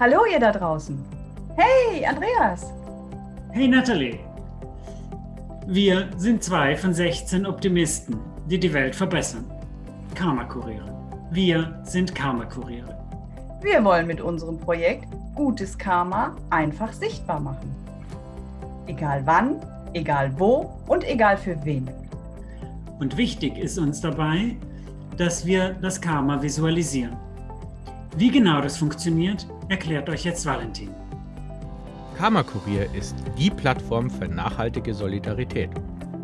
Hallo ihr da draußen. Hey, Andreas. Hey, Natalie. Wir sind zwei von 16 Optimisten, die die Welt verbessern. Karma-Kuriere. Wir sind Karma-Kuriere. Wir wollen mit unserem Projekt gutes Karma einfach sichtbar machen. Egal wann, egal wo und egal für wen. Und wichtig ist uns dabei, dass wir das Karma visualisieren. Wie genau das funktioniert, erklärt euch jetzt Valentin. Karma Kurier ist die Plattform für nachhaltige Solidarität.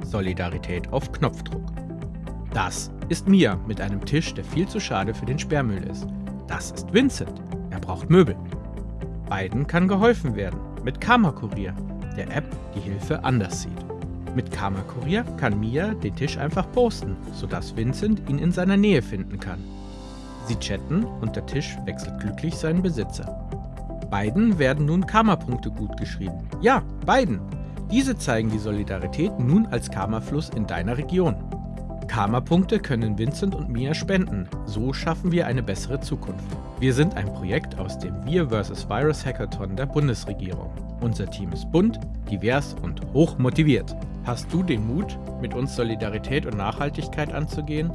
Solidarität auf Knopfdruck. Das ist Mia mit einem Tisch, der viel zu schade für den Sperrmüll ist. Das ist Vincent. Er braucht Möbel. Beiden kann geholfen werden mit Karma Kurier, der App, die Hilfe anders sieht. Mit Karma Kurier kann Mia den Tisch einfach posten, sodass Vincent ihn in seiner Nähe finden kann. Sie chatten und der Tisch wechselt glücklich seinen Besitzer. Beiden werden nun Karma-Punkte gutgeschrieben. Ja, beiden! Diese zeigen die Solidarität nun als Karma-Fluss in deiner Region. Karma-Punkte können Vincent und Mia spenden. So schaffen wir eine bessere Zukunft. Wir sind ein Projekt aus dem Wir vs. Virus Hackathon der Bundesregierung. Unser Team ist bunt, divers und hoch motiviert. Hast du den Mut, mit uns Solidarität und Nachhaltigkeit anzugehen?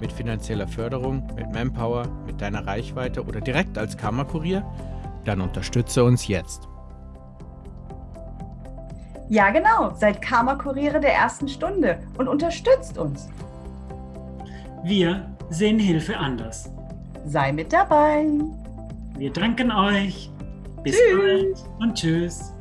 Mit finanzieller Förderung, mit Manpower, mit deiner Reichweite oder direkt als Karma-Kurier? Dann unterstütze uns jetzt. Ja genau, seid Karma-Kuriere der ersten Stunde und unterstützt uns. Wir sehen Hilfe anders. Sei mit dabei. Wir danken euch. Bis Tschüss. bald und tschüss.